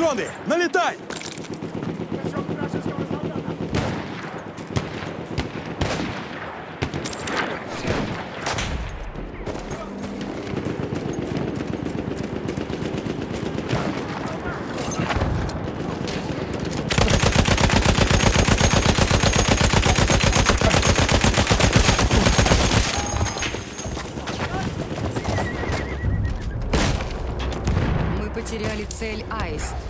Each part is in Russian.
Патроны! Налетай! Потеряли цель Аист.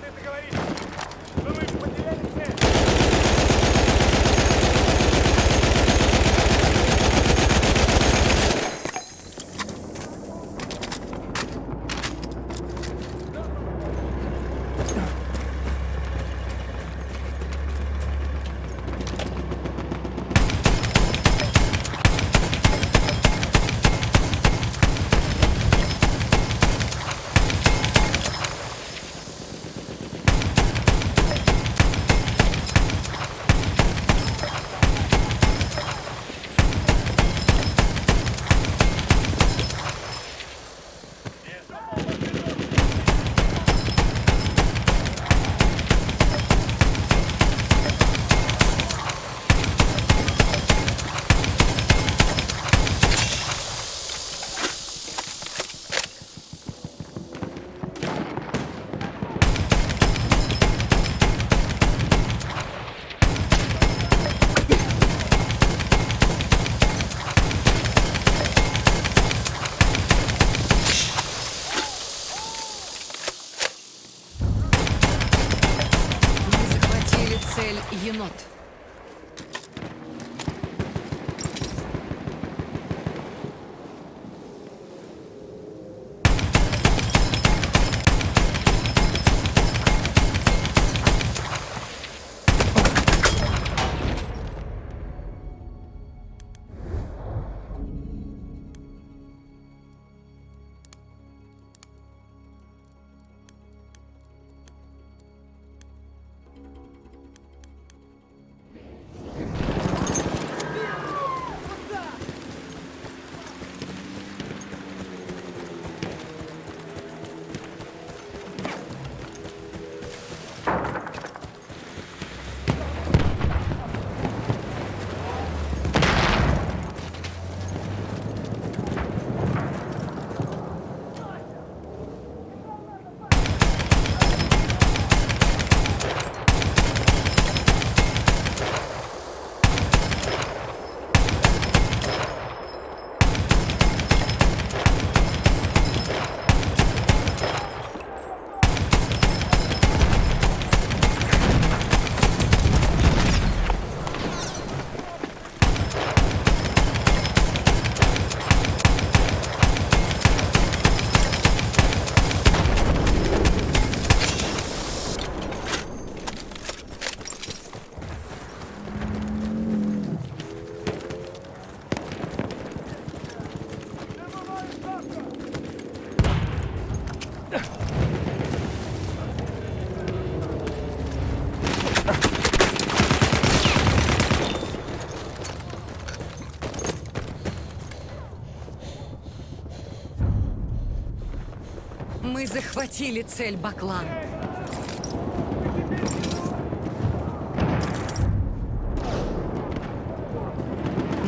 Захватили цель Баклан.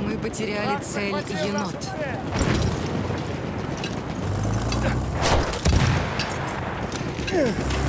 Мы потеряли цель енот. Ugh.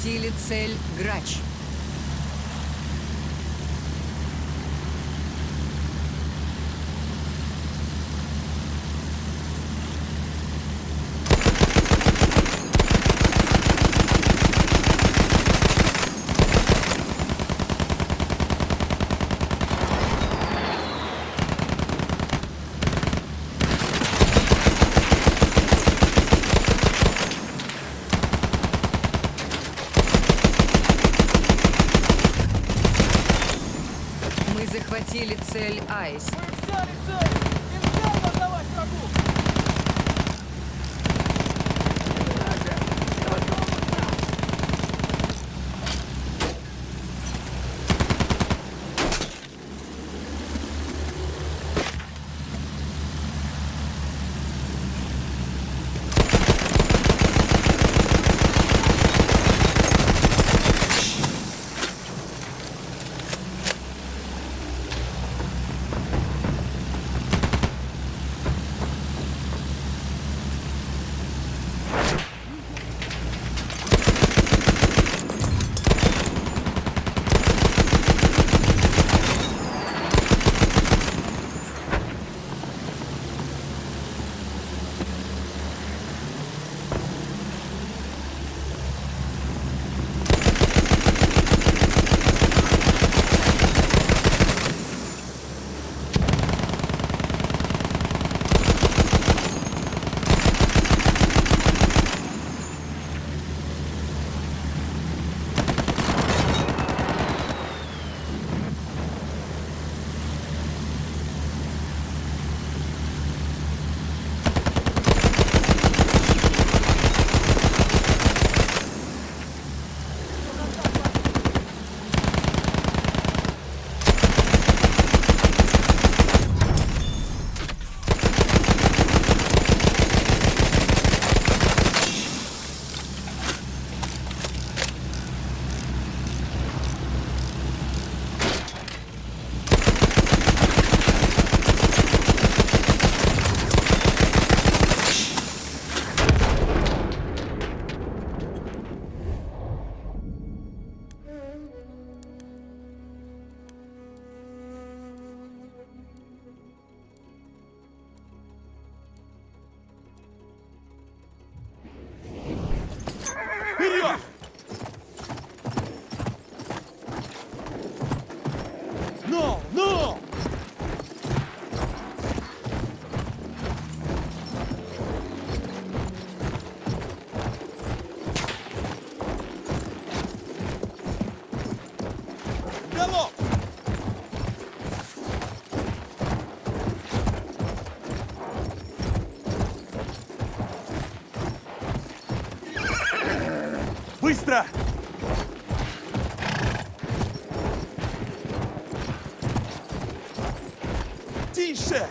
Захватили цель Грач. Мы захватили цель Быстро! Тише!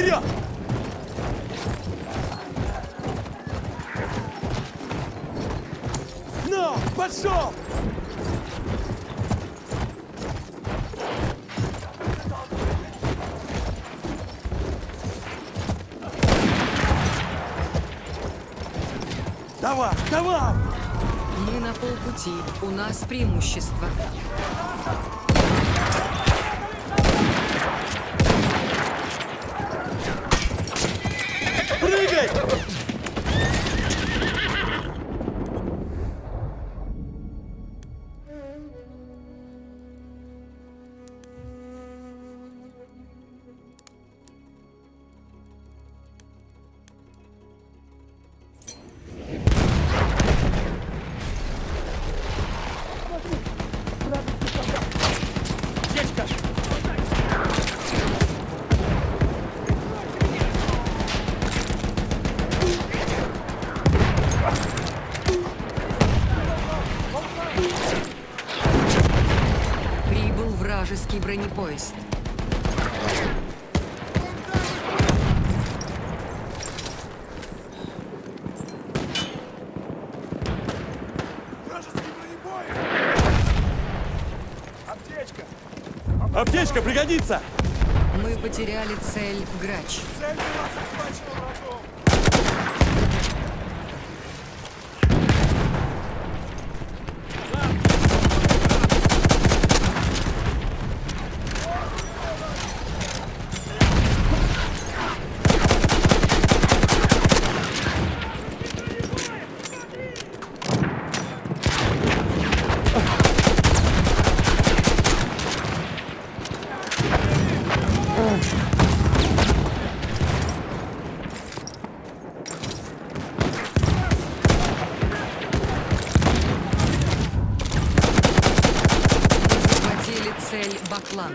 Вперед! Ну, пошел! Давай, давай! Мы на полпути. У нас преимущество. Аптечка! Аптечка пригодится! Мы потеряли цель Грач. Цель была захвачена врагом! Захватили Баклан.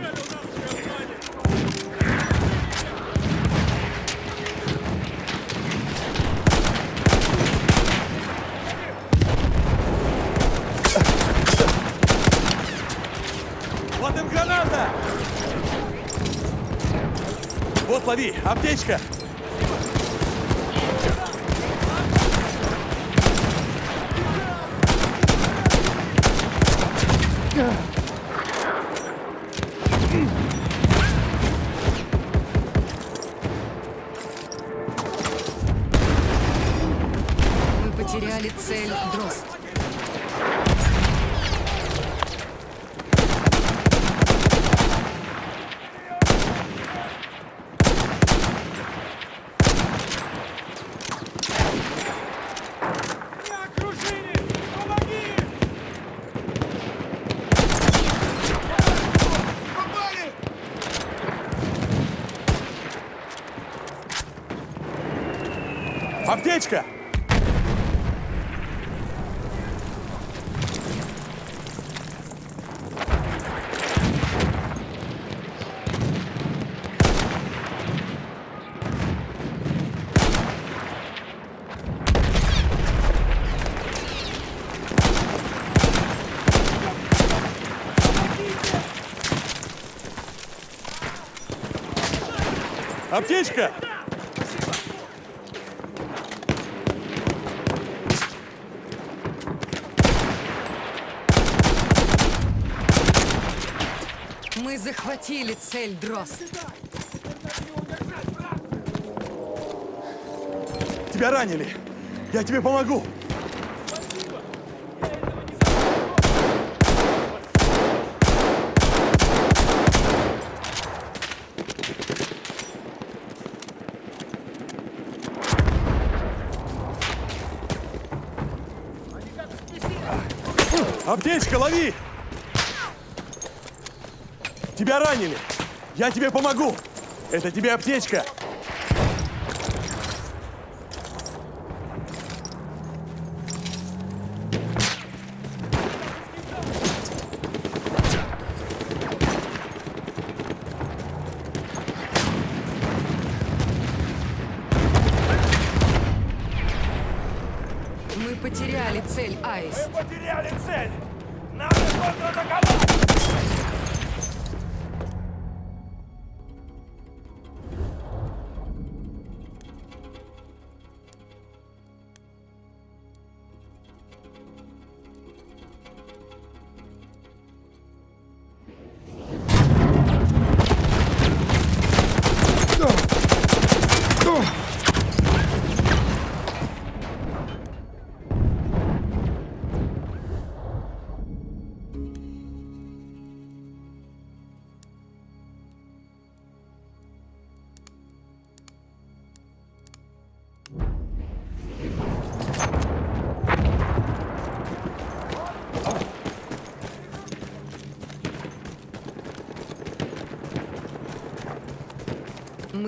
Вот им граната! Вот лови, аптечка! Мы потеряли цель Дрозд. Не окружили! Помоги! Попали! Аптечка! Аптечка! Мы захватили цель Дрозд. Тебя ранили! Я тебе помогу! Аптечка, лови! Тебя ранили! Я тебе помогу! Это тебе аптечка!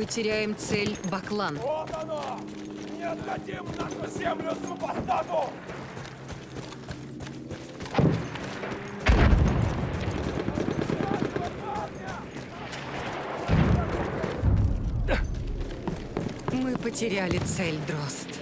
Теряем цель Баклан. Вот оно! Не отдадим нашу землю супостату! Мы потеряли цель Дрозд.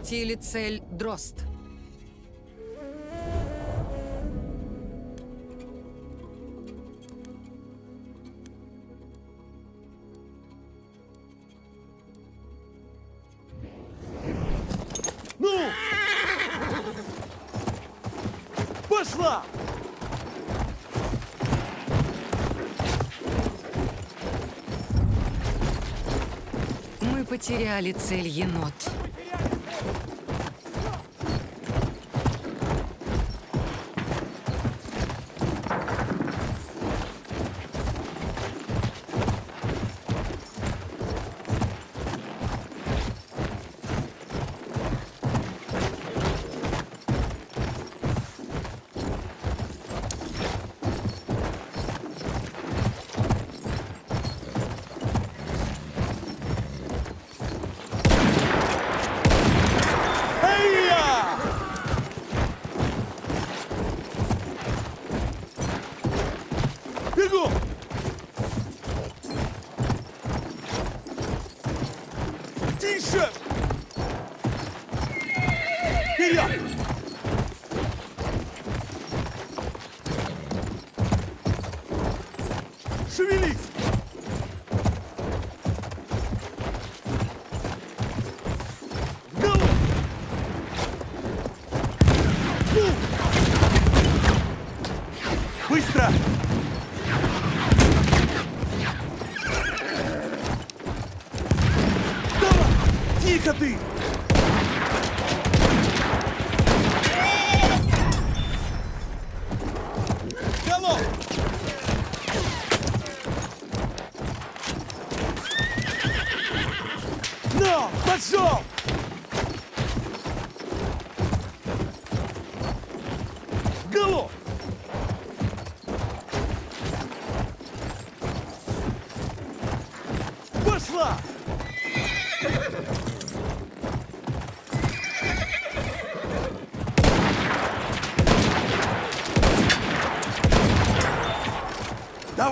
Захватили цель Дрозд. Ну! Пошла! Мы потеряли цель енот.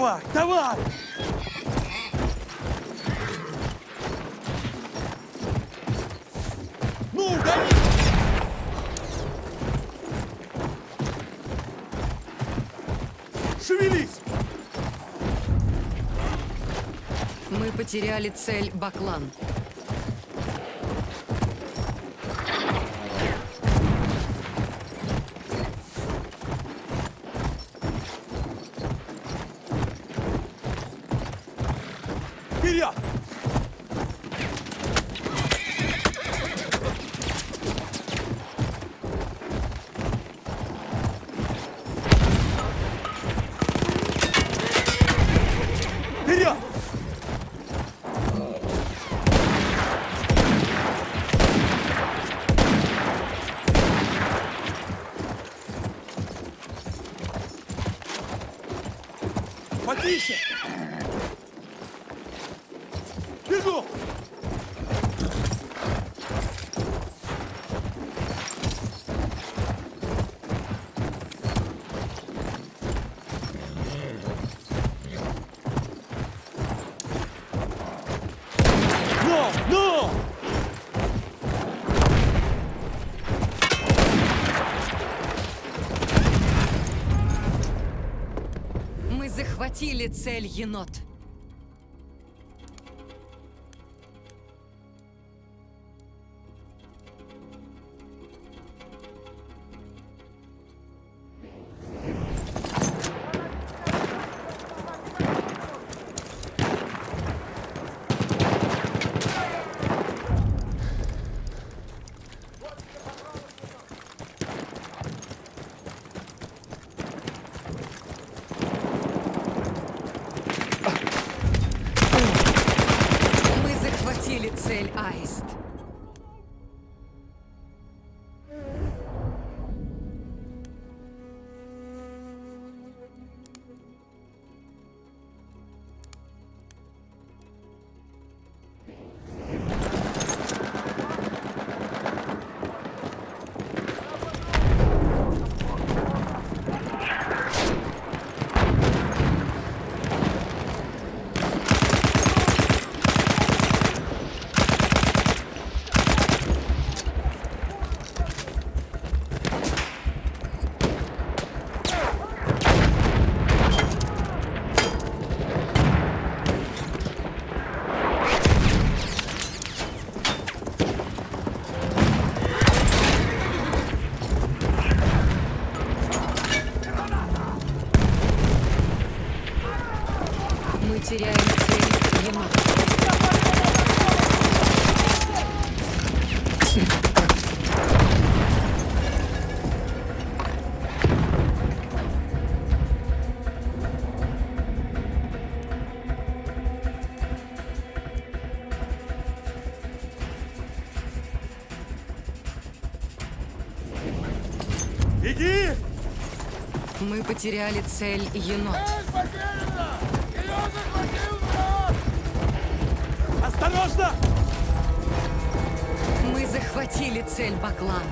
Давай, давай! Ну, гони! Шевелись! Мы потеряли цель Баклан. patient. Захватили цель енот. Потеряли цель енот. Осторожно! Мы захватили цель Баклан.